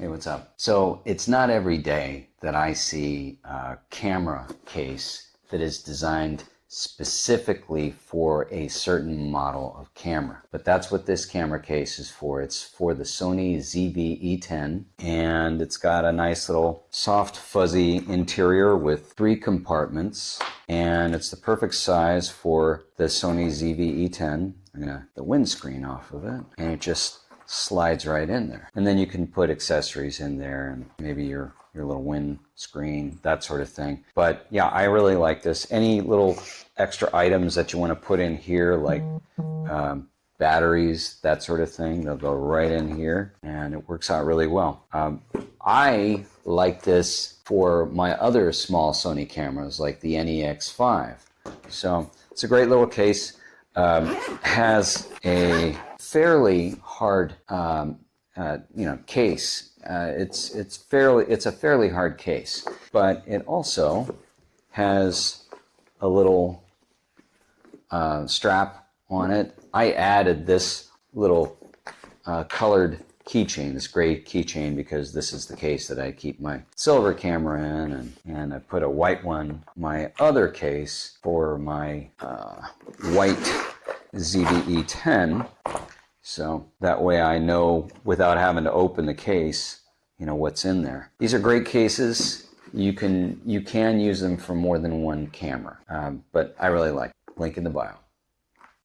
Hey, what's up? So it's not every day that I see a camera case that is designed specifically for a certain model of camera. But that's what this camera case is for. It's for the Sony ZV-E10 and it's got a nice little soft fuzzy interior with three compartments and it's the perfect size for the Sony ZV-E10. I'm gonna the windscreen off of it and it just slides right in there. And then you can put accessories in there and maybe your your little wind screen, that sort of thing. But yeah, I really like this. Any little extra items that you want to put in here, like um, batteries, that sort of thing, they'll go right in here and it works out really well. Um, I like this for my other small Sony cameras like the NEX5. So it's a great little case. Um, has a fairly hard, um, uh, you know, case. Uh, it's it's fairly it's a fairly hard case, but it also has a little uh, strap on it. I added this little uh, colored keychain, this gray keychain, because this is the case that I keep my silver camera in, and, and I put a white one, my other case for my uh, white ZV-E10 so that way I know without having to open the case, you know, what's in there. These are great cases. You can, you can use them for more than one camera, um, but I really like. Link in the bio.